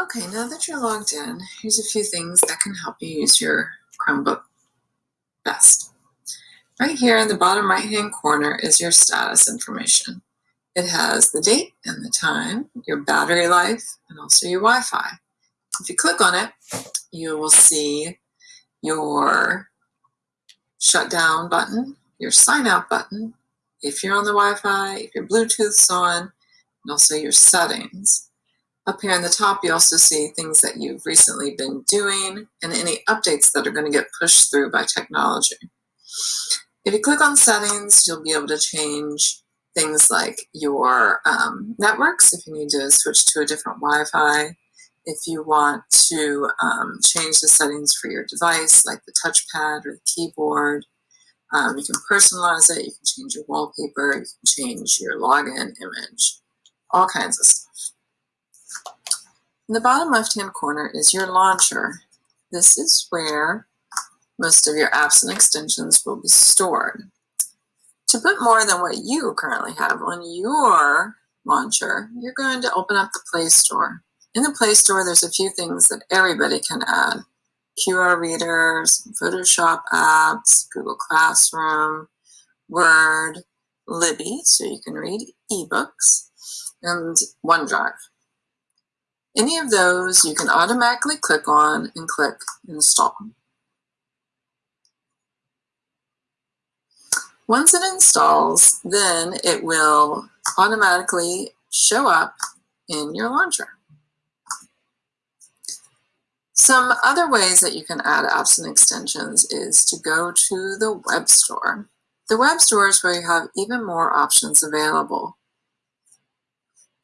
Okay, now that you're logged in, here's a few things that can help you use your Chromebook best. Right here in the bottom right hand corner is your status information. It has the date and the time, your battery life, and also your Wi-Fi. If you click on it, you will see your shutdown button, your sign out button, if you're on the Wi-Fi, if your Bluetooth's on, and also your settings. Up here in the top, you also see things that you've recently been doing and any updates that are going to get pushed through by technology. If you click on settings, you'll be able to change things like your um, networks, if you need to switch to a different Wi-Fi, if you want to um, change the settings for your device, like the touchpad or the keyboard, um, you can personalize it, you can change your wallpaper, you can change your login image, all kinds of stuff. In the bottom left-hand corner is your launcher. This is where most of your apps and extensions will be stored. To put more than what you currently have on your launcher, you're going to open up the Play Store. In the Play Store, there's a few things that everybody can add. QR readers, Photoshop apps, Google Classroom, Word, Libby, so you can read ebooks, and OneDrive. Any of those you can automatically click on and click install. Once it installs, then it will automatically show up in your launcher. Some other ways that you can add apps and extensions is to go to the web store. The web store is where you have even more options available.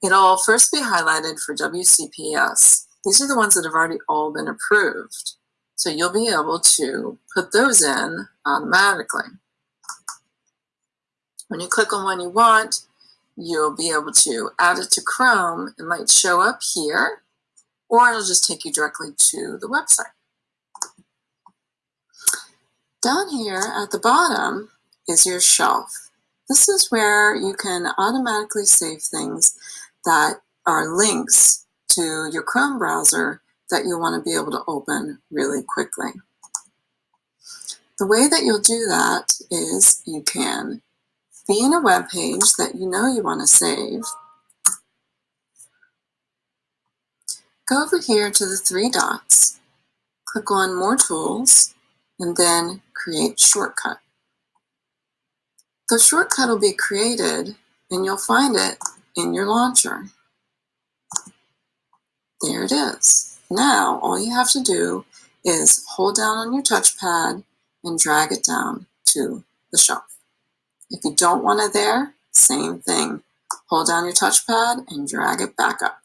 It'll first be highlighted for WCPS. These are the ones that have already all been approved. So you'll be able to put those in automatically. When you click on one you want, you'll be able to add it to Chrome. It might show up here, or it'll just take you directly to the website. Down here at the bottom is your shelf. This is where you can automatically save things that are links to your Chrome browser that you want to be able to open really quickly. The way that you'll do that is you can be in a web page that you know you want to save. Go over here to the three dots, click on More Tools, and then Create Shortcut. The shortcut will be created and you'll find it in your launcher. There it is. Now, all you have to do is hold down on your touchpad and drag it down to the shelf. If you don't want it there, same thing. Hold down your touchpad and drag it back up.